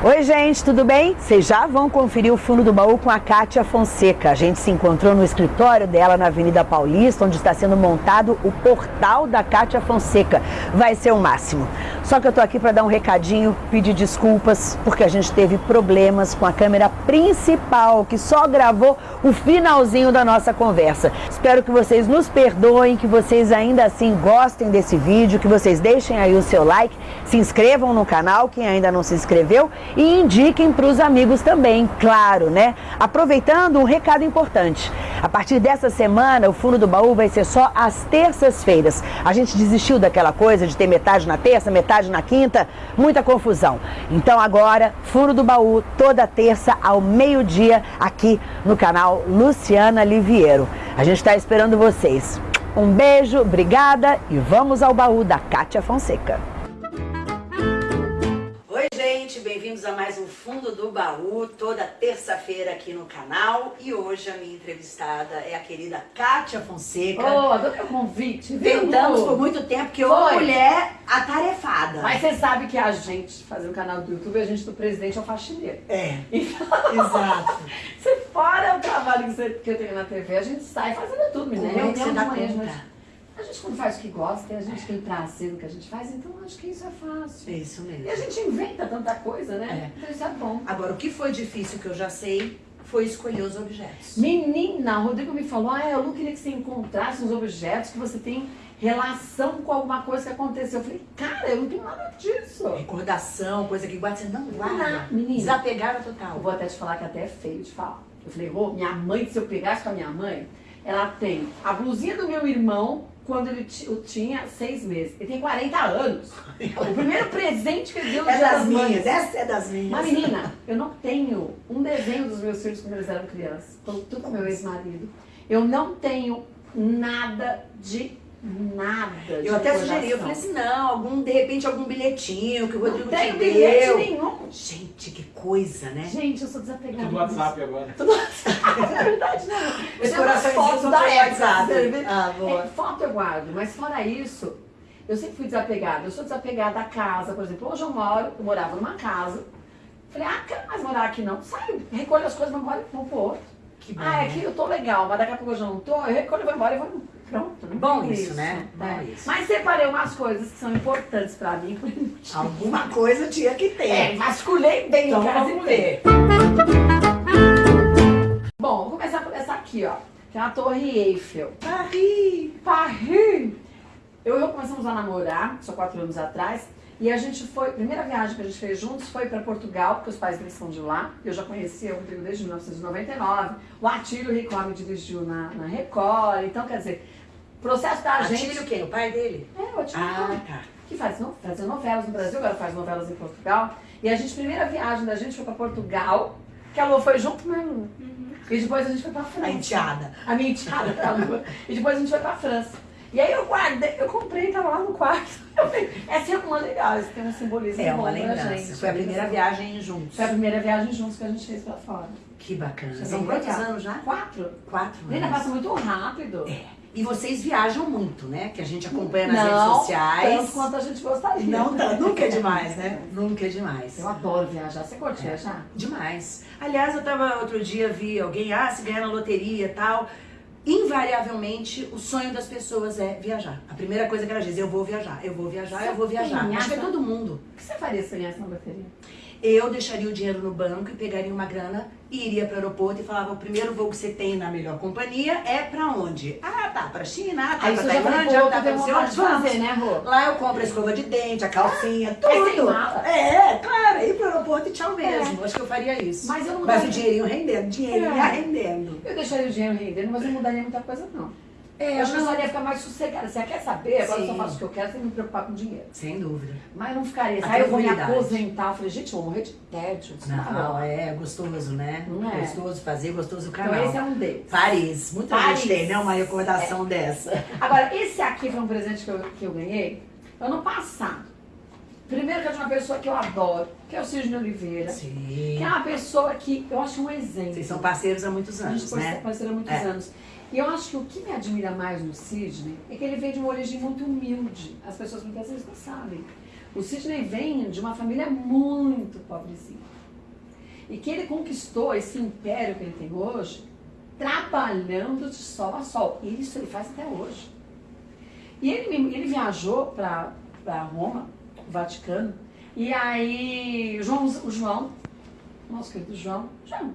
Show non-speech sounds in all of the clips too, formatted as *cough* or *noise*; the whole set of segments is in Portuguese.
Oi gente, tudo bem? Vocês já vão conferir o fundo do baú com a Kátia Fonseca. A gente se encontrou no escritório dela na Avenida Paulista, onde está sendo montado o portal da Kátia Fonseca. Vai ser o máximo. Só que eu tô aqui para dar um recadinho, pedir desculpas, porque a gente teve problemas com a câmera principal, que só gravou o finalzinho da nossa conversa. Espero que vocês nos perdoem, que vocês ainda assim gostem desse vídeo, que vocês deixem aí o seu like, se inscrevam no canal, quem ainda não se inscreveu, e indiquem para os amigos também, claro, né? Aproveitando um recado importante. A partir dessa semana, o Fundo do Baú vai ser só às terças-feiras. A gente desistiu daquela coisa de ter metade na terça, metade na quinta, muita confusão. Então agora, Fundo do Baú, toda terça ao meio-dia, aqui no canal Luciana Liviero. A gente está esperando vocês. Um beijo, obrigada e vamos ao baú da Kátia Fonseca bem-vindos a mais um Fundo do Baú, toda terça-feira aqui no canal. E hoje a minha entrevistada é a querida Kátia Fonseca. Oh, adorei o convite, viu? Tentamos por muito tempo, que uma mulher atarefada. Mas você sabe que a gente, fazer um canal do YouTube, a gente do presidente é o faxineiro. É, então, exato. *laughs* Você fora o trabalho que, você, que eu tenho na TV, a gente sai fazendo tudo, né? Como é que você dá conta? A gente quando faz o que gosta, a gente tem prazer no que a gente faz, então acho que isso é fácil. É isso mesmo. E a gente inventa tanta coisa, né? É. Então isso é bom. Agora, o que foi difícil, que eu já sei, foi escolher os objetos. Menina, o Rodrigo me falou, ah, eu não queria que você encontrasse os objetos que você tem relação com alguma coisa que aconteceu. Eu falei, cara, eu não tenho nada disso. Recordação, coisa que guarda, você não guarda. Não, menina. Desapegaram total. Eu vou até te falar que até é feio de falar. Eu falei, Rô, minha mãe, se eu pegasse com a minha mãe, ela tem a blusinha do meu irmão, quando ele tinha seis meses. Ele tem 40 anos. O primeiro presente que ele deu É das minhas, essa é das minhas. Mas menina, eu não tenho um desenho dos meus filhos quando eles eram crianças. Tudo com meu ex-marido. Eu não tenho nada de nada. Eu até sugeri, eu falei assim, não, algum, de repente algum bilhetinho que o Rodrigo não te deu. bilhete nenhum. Gente, que coisa, né? Gente, eu sou desapegada. Tudo WhatsApp agora. Tudo WhatsApp, *laughs* é verdade, não. Os corações da WhatsApp. Ah, boa. É, foto eu guardo, mas fora isso, eu sempre fui desapegada. Eu sou desapegada da casa, por exemplo, hoje eu moro, eu morava numa casa. Falei, ah, quero mais morar aqui não. Saio, recolho as coisas, vou embora e vou pro outro. Que bom, ah, é aqui eu tô legal, mas daqui a pouco eu já não tô, eu recolho, vou embora e vou Pronto, não Bom isso, isso, né? Bom é. isso. Mas separei umas coisas que são importantes pra mim. Alguma coisa tinha que ter. É, vasculhei bem então, casa ver. Bom, vou começar por essa aqui, ó. Que é a Torre Eiffel. Paris! Paris! Eu e eu começamos a namorar, só quatro anos atrás. E a gente foi, a primeira viagem que a gente fez juntos foi para Portugal, porque os pais deles são de lá. Eu já conhecia o Rodrigo desde 1999. O Atílio Rico me dirigiu na, na Record. Então, quer dizer, processo da gente... Atílio quem? O pai dele? É, o Atílio. Ah, tá. Que faz, não, fazia novelas no Brasil, agora faz novelas em Portugal. E a gente, primeira viagem da gente foi para Portugal, que a Lu foi junto, mas Uhum. E depois a gente foi pra França. A enteada. A minha enteada, a Lu. e depois a gente foi pra França. E aí eu guardei, eu comprei e tava lá no quarto. *laughs* Essa é uma legal, isso tem um simbolismo é uma lembrança. Gente, Foi a primeira viagem juntos. Foi a primeira viagem juntos que a gente fez pra fora. Que bacana. São quantos anos já? Quatro. Quatro anos. Ainda passa muito rápido. É. E vocês viajam muito, né? Que a gente acompanha nas não, redes sociais. Não, tanto quanto a gente gostaria. Não tanto. Nunca é demais, né? *laughs* Nunca é demais. Eu adoro viajar. Você curte é. viajar? Demais. Aliás, eu tava outro dia, vi alguém, ah, se ganhar na loteria e tal invariavelmente o sonho das pessoas é viajar. A primeira coisa que ela diz, eu vou viajar, eu vou viajar, você eu vou viajar. Acho que é todo mundo. O que você faria se ganhasse na loteria? eu deixaria o dinheiro no banco e pegaria uma grana iria para o aeroporto e falava, o primeiro voo que você tem na melhor companhia é para onde? Ah, tá, para China, tá para Tailândia, tá para onde? Fazer, né, Rô? Lá eu compro a escova de dente, a calcinha, é, tudo. É, é, claro, ir para o aeroporto e tchau mesmo. É. Acho que eu faria isso. Mas, eu não mas o dinheirinho rendendo, dinheirinho é. rendendo. Eu deixaria o dinheiro rendendo, mas não mudaria muita coisa não. É, acho que eu só ia ficar mais sossegada. Você quer saber? Agora Sim. eu só faço o que eu quero sem me preocupar com dinheiro. Sem dúvida. Mas não ficaria. Aí eu vou me aposentar. Eu falei, gente, eu vou morrer de tédio. Não, não, é gostoso, né? Não é? Gostoso fazer, gostoso o canal. Então esse é um deles. Paris. Muita Paris. gente tem, né? Uma recordação é. dessa. Agora, esse aqui foi um presente que eu, que eu ganhei ano passado. Primeiro que é de uma pessoa que eu adoro, que é o Sidney Oliveira. Sim. Que é uma pessoa que eu acho um exemplo. Vocês são parceiros há muitos anos, A gente né? parceiro há muitos é. anos. E eu acho que o que me admira mais no Sidney é que ele vem de uma origem muito humilde. As pessoas muitas vezes não sabem. O Sidney vem de uma família muito pobrezinha. E que ele conquistou esse império que ele tem hoje, trabalhando de sol a sol. E isso ele faz até hoje. E ele, ele viajou para Roma, Vaticano, e aí o João, o João, nosso querido João, João,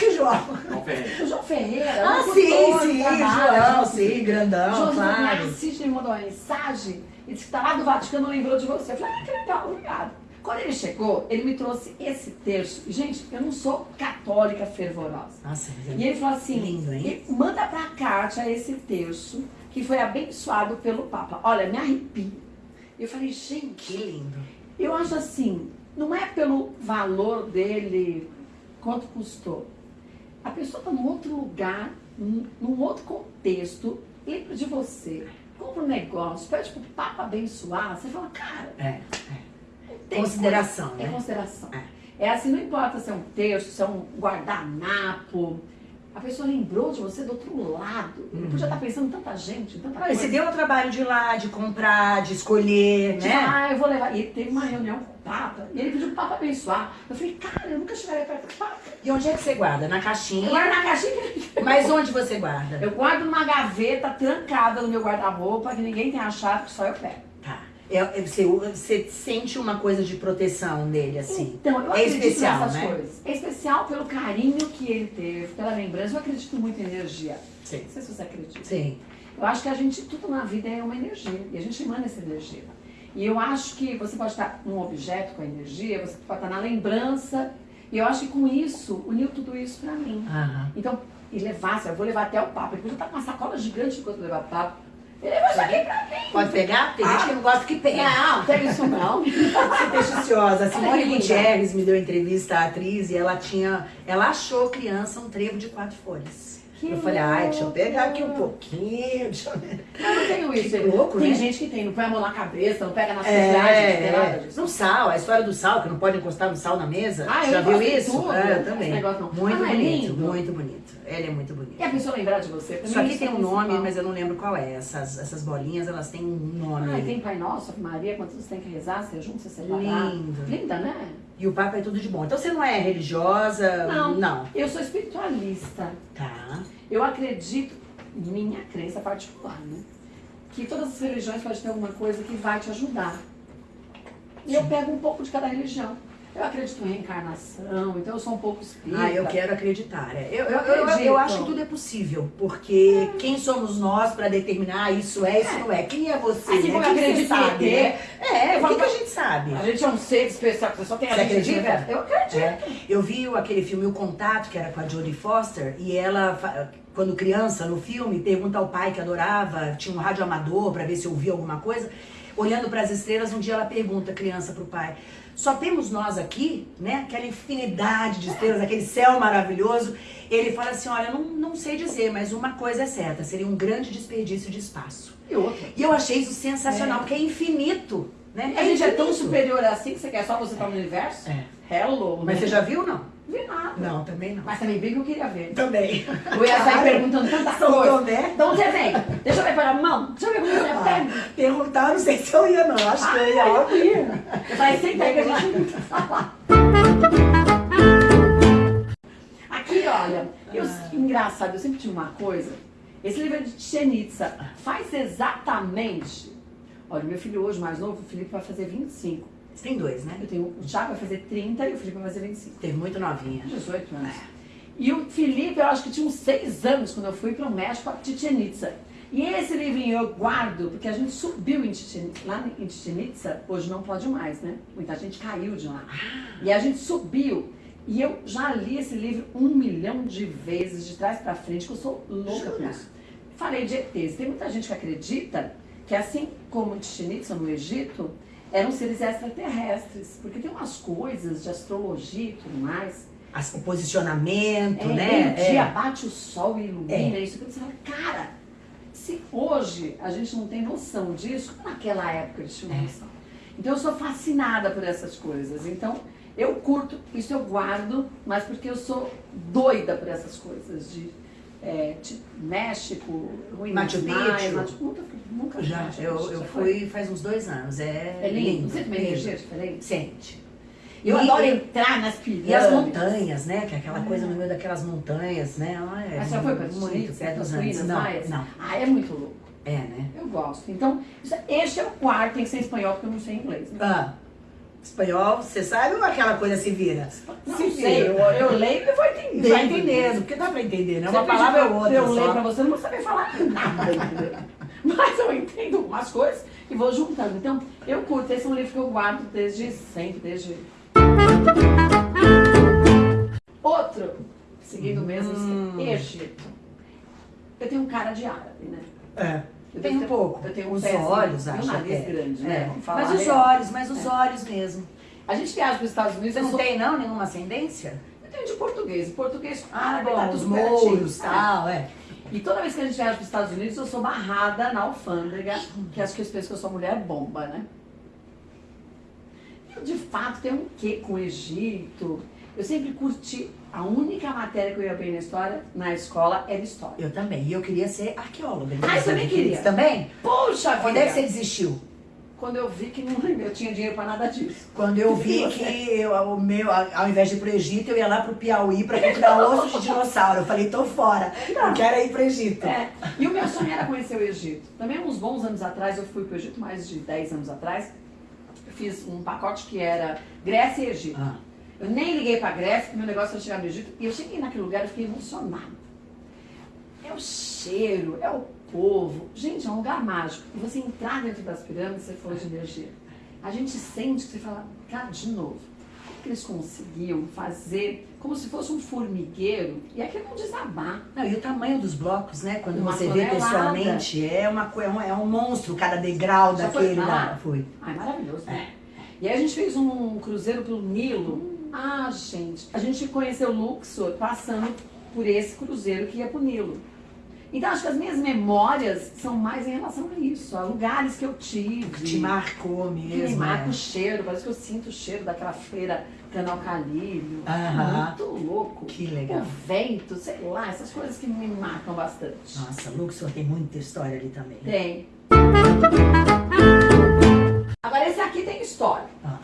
que João? João Ferreira. O *laughs* João Ferreira. Ah, sim, sim, João, sim, grandão, João claro. Assiste, ele mandou uma mensagem e disse que tá lá do Vaticano, lembrou de você. Eu falei, ah, que legal, obrigado. Quando ele chegou, ele me trouxe esse terço. Gente, eu não sou católica fervorosa. Nossa, é e ele falou assim, lindo, hein? manda pra Kátia esse terço que foi abençoado pelo Papa. Olha, me arrepio. Eu falei, gente... Que lindo. Eu acho assim, não é pelo valor dele, quanto custou. A pessoa está num outro lugar, num, outro contexto, lembra de você, compra um negócio, pede pro Papa abençoar, você fala, cara... É, é. Consideração, coisa, né? É consideração. É. é assim, não importa se é um texto, se é um guardanapo, a pessoa lembrou de você do outro lado. Ele podia estar pensando em tanta gente, em tanta ah, coisa. Você deu o trabalho de ir lá, de comprar, de escolher, de né? Ah, eu vou levar. E teve uma reunião com o Papa, e ele pediu pro Papa abençoar. Eu falei, cara, eu nunca chegarei perto do Papa. E onde é que você guarda? Na caixinha? Eu guardo na caixinha. Mas onde você guarda? Eu guardo numa gaveta trancada no meu guarda-roupa, que ninguém tem achado, que só eu pego. É, é, você, você, sente uma coisa de proteção nele, assim. Então, eu é especial, nessas né? coisas. É especial pelo carinho que ele teve, pela lembrança. Eu acredito muito em energia. Sim. Não sei se você acredita. Sim. Eu acho que a gente, tudo na vida é uma energia. E a gente emana essa energia. E eu acho que você pode estar num objeto com a energia, você pode estar na lembrança. E eu acho que com isso, uniu tudo isso pra mim. Então, e levar, eu vou levar até o papo. Depois eu tá com uma sacola gigante enquanto levar o papo. Pode pegar? Tem gente que não gosta que pegue. Não, tem isso não. Supersticiosa. A Simone Gutierrez me deu entrevista à atriz e ela tinha. Ela achou criança um trevo de quatro folhas. Que eu falei, ai, deixa eu pegar aqui um pouquinho. Deixa eu... eu não tenho isso. Que louco, tem né? gente que tem, não põe a mão na cabeça, não pega nas é, é, é, nada disso. No sal, a história do sal, que não pode encostar no sal na mesa. Ah, Já viu isso? Tudo. É, eu também. Muito ah, bonito, é muito bonito. Ele é muito bonito. E a pessoa lembrar de você? Isso aqui tem um nome, mas eu não lembro qual é. Essas, essas bolinhas, elas têm um nome. Ah, tem Pai Nosso, Maria, quando você tem que rezar, você junto, você separar. Lindo. Linda, né? E o Papa é tudo de bom. Então você não é religiosa? Não. Não. Eu sou espiritualista. Tá. Eu acredito, minha crença particular, né? Que todas as religiões podem ter alguma coisa que vai te ajudar. E eu pego um pouco de cada religião. Eu acredito em reencarnação, então eu sou um pouco espírita. Ah, eu quero acreditar. É. Eu, eu, eu, eu, acho que tudo é possível, porque quem somos nós para determinar isso é, isso não é? Quem é você? Assim como né? eu acredito sabe, em né? É, o que, que, a gente sabe? A gente é um ser especial, você só tem a Você gente acredita? Eu acredito. É. Eu vi aquele filme O Contato, que era com a Jodie Foster, e ela, quando criança, no filme, pergunta ao pai que adorava, tinha um rádio amador para ver se ouvia alguma coisa. Olhando para as estrelas, um dia ela pergunta, criança, para o pai, só temos nós aqui, né? Aquela infinidade de estrelas, aquele céu maravilhoso. Ele fala assim, olha, não, não sei dizer, mas uma coisa é certa, seria um grande desperdício de espaço. E outra. E eu achei isso sensacional, é. porque é infinito. Né? A gente é tão superior assim que você quer só você estar no universo? É. Hello. Mas né? você já viu não? Vi nada. Não, também não. Mas também bem que eu queria ver. Também. Eu ia sair perguntando tanta São coisa. Tomé. Então você vem. Deixa eu ver para mão. Deixa eu ver como você Ah, pega. perguntar, não sei se eu ia não. Acho que eu ia Ah, eu ia. Eu falei, senta aí que a gente. Aqui, olha, eu, engraçado, eu sempre tive uma coisa. Esse livro é de Tchenitsa. Faz exatamente. Olha, meu filho hoje, mais novo, o Felipe vai fazer 25. Você tem dois, né? Eu tenho, o Thiago vai fazer 30 e o Felipe vai fazer 25. Teve muito novinha. 18 anos. E o Felipe, eu acho que tinha uns 6 anos quando eu fui para o México, para Chichen Itza. E esse livrinho eu guardo, porque a gente subiu em Chichen, lá em Chichen Itza, hoje não pode mais, né? Muita gente caiu de lá. E a gente subiu. E eu já li esse livro um milhão de vezes, de trás para frente, que eu sou louca por isso. Falei de ETs. Tem muita gente que acredita que assim como em Chichen Itza, no Egito, eram seres extraterrestres. Porque tem umas coisas de astrologia e tudo mais. As- o posicionamento, É, né? dia É. bate o sol e ilumina isso. Você fala, cara, se hoje a gente não tem noção disso, naquela época eles tinham É. noção. Então eu sou fascinada por essas coisas. Então eu curto, isso eu guardo, mas porque eu sou doida por essas coisas de é, tipo, México, Machu Picchu. Machu, nunca, nunca Já, Machu eu, Picchu, eu já fui faz uns dois anos. É, É lindo, você também lindo. energia diferente? Sente. Eu E- adoro entrar nas pirâmides. E as montanhas, né? Que é aquela coisa no meio daquelas montanhas, né? Ah, é Mas já foi para muito pé dos ruínas. Não, maias? não. Ah, é muito louco. É, né? Eu gosto. Então, este é o quarto, tem que ser em espanhol, porque eu não sei inglês. Né? Ah, espanhol, você sabe ou aquela coisa se vira? Não se sei, eu, eu leio e vou entender. Vai entendendo, porque dá pra entender, né? Você Uma palavra ou outra Eu só. pra você, eu não vou saber falar nada? *laughs* Mas eu entendo algumas coisas e vou juntando. Então, eu curto. Esse é um livro que eu guardo desde sempre, desde... Outro, seguindo o mesmo, Hum. Egito. Eu tenho um cara de árabe, né? É. Eu Tem um pouco. Eu tenho os pezinho olhos, e um acho nariz até. grande, né? É. Vamos falar Mas os olhos, mas os olhos mesmo. A gente viaja para os Estados Unidos, Você não sou... tem, não, nenhuma ascendência? Eu tenho de português. Português, Ah, tá bom, os tudo pertinho. mouros e tal, é. E toda vez que a gente viaja para os Estados Unidos, eu sou barrada na alfândega, que acho que eles pensam que eu sou mulher bomba, né? Eu, de fato, tenho um quê com o Egito. Eu sempre curti. A única matéria que eu ia bem na história, na escola, era história. Eu também. E eu queria ser arqueóloga. Ah, eu também queria. Você também? Puxa Quando vida! é que você desistiu? Quando eu vi que não, *laughs* eu tinha dinheiro para nada disso. Quando eu vi *laughs* que eu, o meu, ao invés de ir pro Egito, eu ia lá pro Piauí pra procurar *laughs* osso de dinossauro. Eu falei, tô fora. Eu quero ir pro Egito. É. E o meu sonho era conhecer o Egito. Também uns bons anos atrás, eu fui para o Egito, mais de 10 anos atrás. Fiz um pacote que era Grécia e Egito. Ah, Eu nem liguei para Grécia, porque meu negócio era chegar no Egito. E eu cheguei naquele lugar e fiquei emocionada. É o cheiro, é o povo. Gente, é um lugar mágico. E você entrar dentro das pirâmides, você falou de energia. A gente sente que você fala, cara, de novo. Como que eles conseguiam fazer como se fosse um formigueiro e aquilo não desabar? Não, e o tamanho dos blocos, né? Quando Uma você vê pessoalmente, é, uma, é, um, é um monstro cada degrau Já foi daquele. pra lá? Fui. Ai, maravilhoso. né? E aí a gente fez um cruzeiro pelo Nilo. Ah, gente, a gente conheceu Luxor passando por esse cruzeiro que ia pro Nilo. Então acho que as minhas memórias são mais em relação a isso, a lugares que eu tive. Te marcou que me mesmo. marca é. o cheiro, parece que eu sinto o cheiro daquela feira canal Calírio. Muito louco. Que legal. O vento, sei lá, essas coisas que me marcam bastante. Nossa, Luxor tem muita história ali também. Tem. Agora esse aqui tem história. Ah.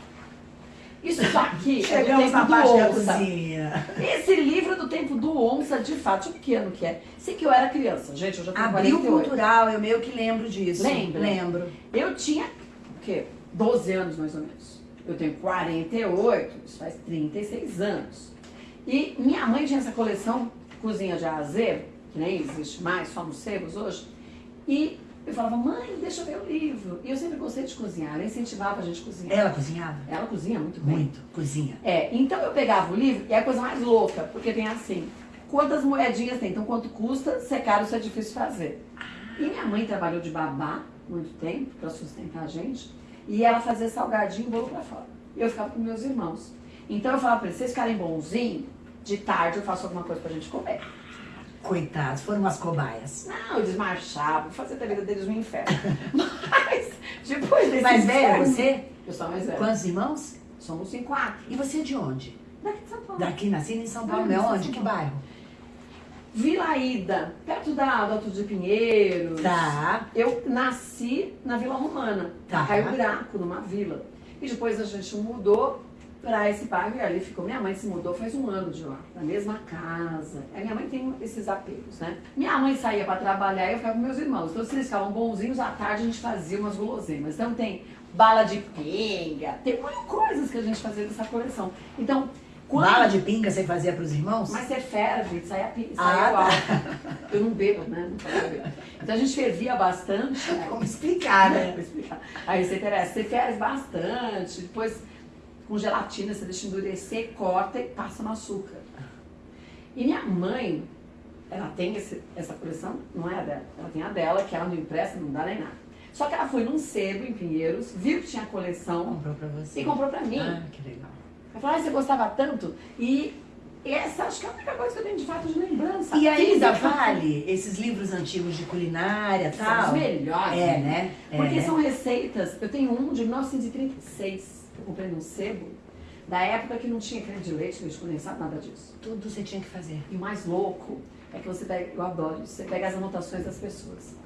Isso aqui é do Chegamos tempo na do onça. cozinha. Esse livro é do tempo do onça, de fato, ver que ano que é. Sei que eu era criança, gente, eu já tenho Abril 48. Cultural, eu meio que lembro disso. Lembra? Lembro. Eu tinha, o quê? 12 anos mais ou menos. Eu tenho 48, isso faz 36 anos. E minha mãe tinha essa coleção Cozinha de A a Z, que nem existe mais, só nos sebos hoje. E eu falava, mãe, deixa eu ver o livro. E eu sempre gostei de cozinhar, ela incentivava a gente a cozinhar. Ela cozinhava? Ela cozinha muito bem. Muito, cozinha. É, então eu pegava o livro e é a coisa mais louca, porque tem assim, quantas moedinhas tem, então quanto custa, se é caro, se é difícil fazer. E minha mãe trabalhou de babá muito tempo para sustentar a gente, e ela fazia salgadinho e bolo para fora. E eu ficava com meus irmãos. Então eu falava para eles, vocês ficarem bonzinhos, de tarde eu faço alguma coisa pra gente comer. Coitados, foram umas cobaias. Não, eles marchavam, fazia a vida deles um inferno. *laughs* Mas, depois desse Mais velha inferno- você? Eu sou mais velha. Quantos irmãos? Somos em quatro. E você é de onde? Daqui de São Paulo. Daqui, nascida em São Paulo, Ah, né? nasci em Onde? Que Paulo. bairro? Vila Ida, perto da, do Alto de Pinheiros. Tá. Eu nasci na Vila Romana, Tá. Caio Graco, numa vila. E depois a gente mudou para esse bairro e ali ficou. Minha mãe se mudou faz um ano de lá, na mesma casa. A minha mãe tem esses apegos, né? Minha mãe saía para trabalhar e eu ficava com meus irmãos. Então, se eles ficavam bonzinhos, à tarde a gente fazia umas guloseimas. Então, tem bala de pinga, tem muitas coisas que a gente fazia dessa coleção. Então, quando... Bala de pinga você fazia pros irmãos? Mas você ferve, sai a pizza, Ah, sai tá. Eu não bebo, né? Não. Então a gente fervia bastante. né? Como explicar, né? *laughs* explicar. A receita era essa, você ferve bastante, depois com gelatina você deixa endurecer, corta e passa no açúcar. E minha mãe, ela tem esse- essa coleção, não é a dela, ela tem a dela, que ela não empresta, não dá nem nada. Só que ela foi num sebo em Pinheiros, viu que tinha a coleção Comprou pra você. e comprou pra mim. Ah, que legal. Eu falei, ah, você gostava tanto? E essa acho que é a única coisa que eu tenho de fato de lembrança. E ainda vale esses livros antigos de culinária e São tal? os melhores. É, né? É, Porque né? são receitas. Eu tenho um de 1936, que eu comprei num sebo, Da época que não tinha creme de leite, leite condensado, nada disso. Tudo você tinha que fazer. E o mais louco é que você pega, eu adoro isso, você pega as anotações das pessoas.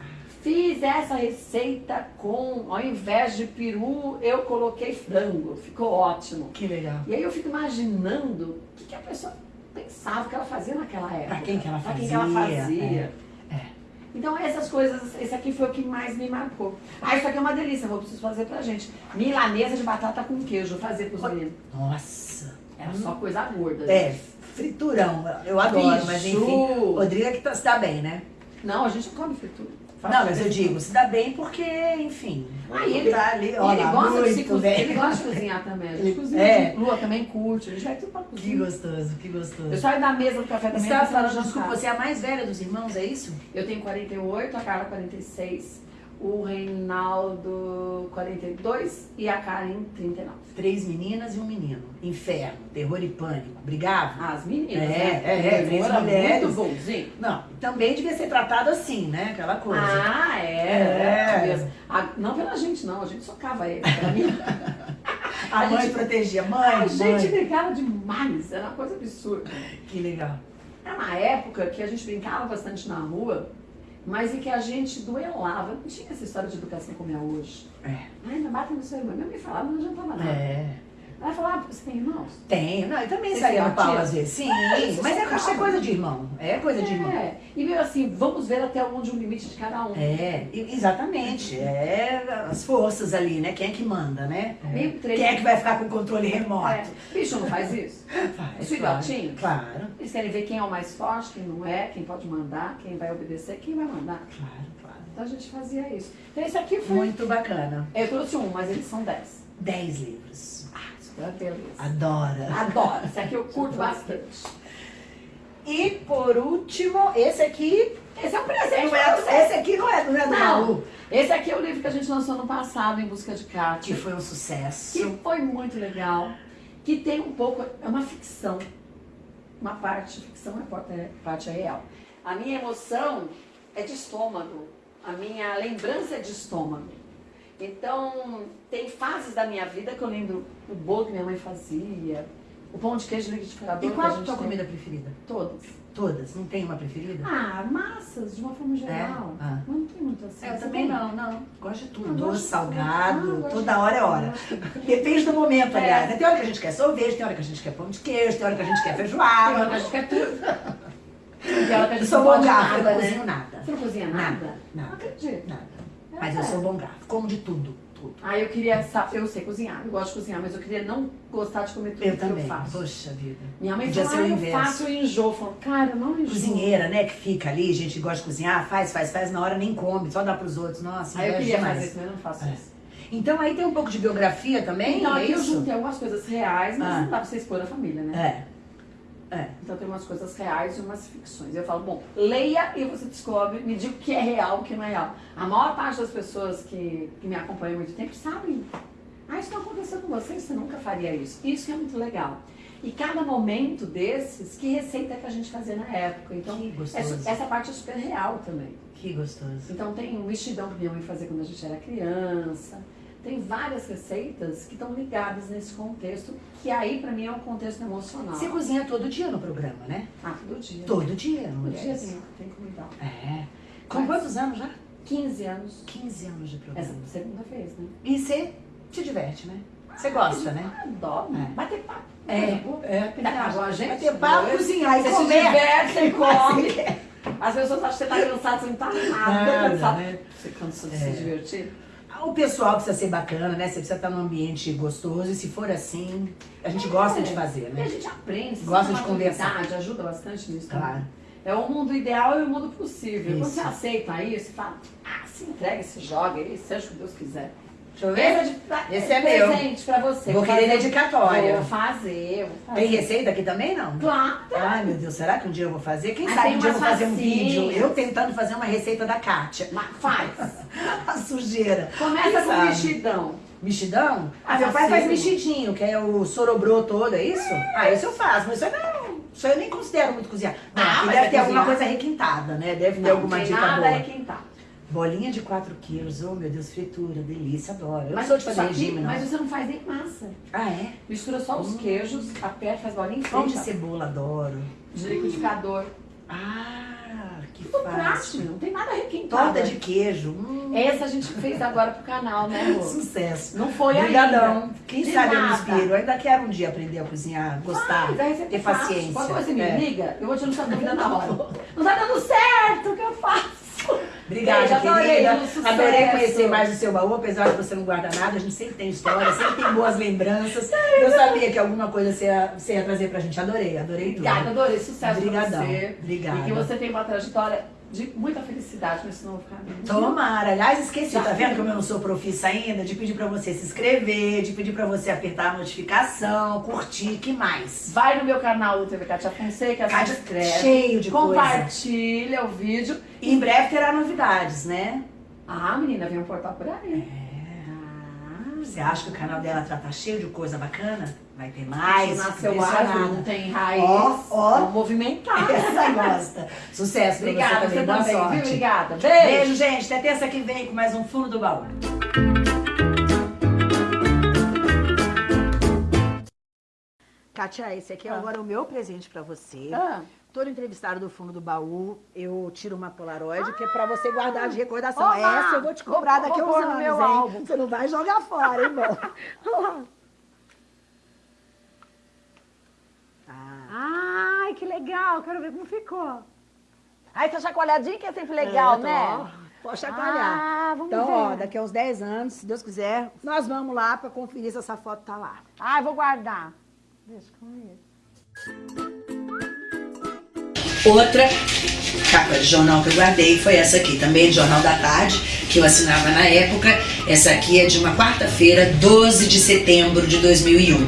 Fiz essa receita com, ao invés de peru, eu coloquei frango. Ficou ótimo. Que legal. E aí eu fico imaginando o que, que a pessoa pensava que ela fazia naquela época. Pra quem que ela Pra fazia. quem que ela fazia. É. Então essas coisas, esse aqui foi o que mais me marcou. Ah, isso aqui é uma delícia, vou preciso fazer pra gente. Milanesa de batata com queijo, fazer pros meninos. Nossa. Era só coisa gorda. É, gente. friturão. Eu adoro, mas enfim. Bicho. Rodrigo que tá, se dá bem, né? Não, a gente não come fritura. Não, mas eu digo, se dá bem porque, enfim. E ele, tá ali, ó ele lá, gosta de cozinhar, ele gosta de cozinhar também. Ele- cozinha. é. Lua também curte, a gente vai tudo pra Que cozinha. gostoso, que gostoso. Eu saio da mesa do café da Você manhã. estava pensando no falando, desculpa, você é a mais velha dos irmãos, é isso? Eu tenho 48, a Carla 46, o Reinaldo 42 e a Karen 39. Três meninas e um menino. Inferno, terror e pânico. Brigavam? As meninas, É, né? é, é, O três era mulheres. muito bonzinho. Não, também devia ser tratado assim, né? Aquela coisa. Ah, é. É. é. Ah, não pela gente, não. A gente socava ele. *laughs* A, a mãe gente- protegia. Mãe, a mãe. gente brigava demais. Era uma coisa absurda. Que legal. Era uma época que a gente brincava bastante na rua, mas em que a gente duelava. Não tinha essa história de educação como é hoje. É. Ai, não bate no seu irmão. Minha mãe falava, não adiantava nada. É. Ela falava, você tem irmãos? Tem, não, eu também Você saía no pau às vezes. Sim, você mas é, acho que é coisa de irmão. É coisa de irmão. É. E meio assim, vamos ver até onde o limite de cada um. É, exatamente. É as forças ali, né? Quem é que manda, né? Treino. Quem é que vai ficar com o controle remoto? É. Bicho não faz isso. *laughs* Faz, Os claro, filhotinhos? Claro, Eles querem ver quem é o mais forte, quem não é, quem pode mandar, quem vai obedecer, quem vai mandar. claro, claro. Então a gente fazia isso. Então esse aqui foi. Muito bacana. Eu trouxe um, mas eles são dez. Dez livros. Ah, é beleza. Adora. Adoro. Esse aqui eu *laughs* curto bastante. E por último, esse aqui. Esse é um presente Não é, você. esse aqui não é, não é do Não. Malu. Esse aqui é o livro que a gente lançou no passado, Em Busca de Que Kátia. foi um sucesso. Que foi muito legal. Que tem um pouco. É uma ficção. Uma parte ficção, é parte, é parte real. A minha emoção é de estômago. A minha lembrança é de estômago. Então, tem fases da minha vida que eu lembro o bolo que minha mãe fazia, o pão de queijo liquidificador. E que qual a a tua comida preferida? Todas. Todas? Não tem uma preferida? Ah, massas, de uma forma geral. É? Ah. Não tem muito assim. É, eu também não, não. Gosto de tudo. Doce, de salgado. Ah, toda de hora é hora. De. Depende do momento, É. aliás. né? Tem hora que a gente quer sorvete, tem hora que a gente quer pão de queijo, tem hora que a gente quer Tem hora que feijoada. a gente quer tudo. *laughs* Tem hora que a Eu sou não bom garfo, eu nada, não né? cozinho nada. Você não cozinha nada? Não Nada, acredito. nada. Mas eu É. sou bom garfo, como de tudo, tudo. Ah, eu queria saber, eu sei cozinhar, eu gosto de cozinhar, mas eu queria não gostar de comer tudo Eu que também. eu faço. Poxa vida. Minha mãe Podia fala, ah, eu faço e enjoo. Eu falo, cara, eu não enjoo. Cozinheira, né, que fica ali, gente que gosta de cozinhar, faz, faz, faz, na hora nem come, só dá pros outros. Nossa, Aí eu inveja queria demais. fazer isso, mas eu não faço É. isso. Então aí tem um pouco de biografia também, Então é eu isso? juntei algumas coisas reais, mas Ah. não dá pra você expor a família, né? É. É. Então tem umas coisas reais e umas ficções. Eu falo, bom, leia e você descobre, me diga o que é real e o que não é real. A maior parte das pessoas que, que me acompanham há muito tempo sabem. Ah, isso não aconteceu com você, você nunca faria isso. Isso que é muito legal. E cada momento desses, que receita que a gente fazia na época. Então, Que gostoso. essa, essa parte é super real também. Que gostoso. Então tem um vestidão que minha mãe fazia quando a gente era criança. Tem várias receitas que estão ligadas nesse contexto, que aí pra mim é um contexto emocional. Você cozinha todo dia no programa, né? Ah, todo dia. Todo dia, Todo mulheres. dia tem, tem comida. É. Com Mas- quantos anos já? 15 anos. 15 anos de programa. Essa segunda vez, né? E você se diverte, né? Você gosta, né? Adoro. É. Bater papo. É, é. Tá, igual a gente. Bater papo, cozinhar e Você se comer. diverte, *laughs* você come. As pessoas acham que você tá cansado, você não tá nada, Nada, cansado. né? Você cansa de É. se divertir? O pessoal precisa ser bacana, né? Você precisa estar num ambiente gostoso. E se for assim, a gente gosta de fazer, E a né? gente aprende, se Gosta de conversar. ajuda bastante nisso Claro. também. É o mundo ideal e o mundo possível. Quando Isso. você aceita isso, você fala, ah, se entrega, se joga aí, seja o que Deus quiser. Deixa eu Esse é, ver. de, Esse é meu. presente pra você. Vou querer dedicatória. Vou fazer, vou fazer. Tem receita aqui também, não? Claro. Ai, meu Deus, será que um dia eu vou fazer? Quem Ah, sabe um dia eu vou fazer um vídeo, eu tentando fazer uma receita da Kátia. Mas faz. *laughs* A sujeira. Começa Quem com sabe? mexidão. Mexidão? Ah, Ah, meu pai faz mexidinho, que é o sorobrô todo, é isso? Ah, isso eu faço, mas isso não. Isso eu nem considero muito cozinhar. Não, Ah, mas deve é ter alguma cozinhar. coisa requintada, né? Deve ter Não, alguma dica nada boa. é quem tá. Bolinha de 4 quilos, oh meu Deus, fritura, delícia, adoro. Eu Mas, sou de fazer regime, não. mas você não faz nem massa. Ah, é? Mistura só os queijos, aperta, faz bolinha Pão de frita. cebola, adoro. De liquidificador. Ah, que Tudo prático, fácil. não tem nada requintado. Torta de queijo. Hum, Essa a gente fez agora pro canal, né, Rô? sucesso. Não foi Obrigadão. ainda. Quem De sabe eu me nada. inspiro. Eu ainda quero um dia aprender a cozinhar, gostar, você ter faz. paciência. Quando você me É. liga, eu vou te anunciar a dúvida na hora. Não tá dando certo, o que eu faço? Obrigada, Beijo, adorei, querida. sucesso. Adorei conhecer mais o seu baú, apesar de você não guardar nada, a gente sempre tem história, sempre tem boas lembranças. *laughs* Eu sabia que alguma coisa você ia, você ia trazer pra gente. Adorei, adorei tudo. Obrigada, adorei. Sucesso Obrigadão. pra você. Obrigada. E que você tenha uma trajetória de muita felicidade nesse novo caminho. Tomara. Aliás, esqueci, Já tá vendo fui. como eu não sou profissa ainda? De pedir pra você se inscrever, de pedir pra você apertar a notificação, curtir, que mais? Vai no meu canal, o TV Katia Fonseca, se Cátia, inscreve. cheio de coisa. Compartilha o vídeo. E em breve terá novidades, né? Ah, menina, vem um portal por aí. Você acha que o canal dela tá, tá cheio de coisa bacana? Vai ter mais. Nasceu árvore, não tem raiz. Ó, ó. Movimentar. *laughs* Essa gosta. Sucesso Obrigada, você você também. Boa também, viu? Obrigada. Beijo. Beijo, gente. Até terça que vem com mais um Fundo do Baú. Kátia, esse aqui é Ah. agora o meu presente pra você. Ah, Todo entrevistado do fundo do baú, eu tiro uma Polaroid, que é pra você guardar de recordação. Oba! Essa eu vou te cobrar daqui a uns anos, meu hein? álbum. Você não vai jogar fora, hein, bom? *laughs* Ah, Ai, que legal. Quero ver como ficou. Ai, essa chacoalhadinha que é sempre legal, é, tô, né? ó, Pode chacoalhar. Ah, vamos então, ver. ó, daqui a uns 10 anos, se Deus quiser, nós vamos lá pra conferir se essa foto tá lá. Ai, vou guardar. Deixa comigo. Outra capa de jornal que eu guardei foi essa aqui, também de Jornal da Tarde, que eu assinava na época. Essa aqui é de uma quarta-feira, 12 de setembro de 2001.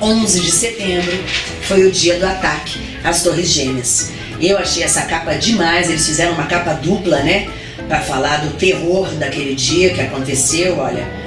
11 de setembro foi o dia do ataque às Torres Gêmeas. Eu achei essa capa demais, eles fizeram uma capa dupla, né? Pra falar do terror daquele dia que aconteceu, olha.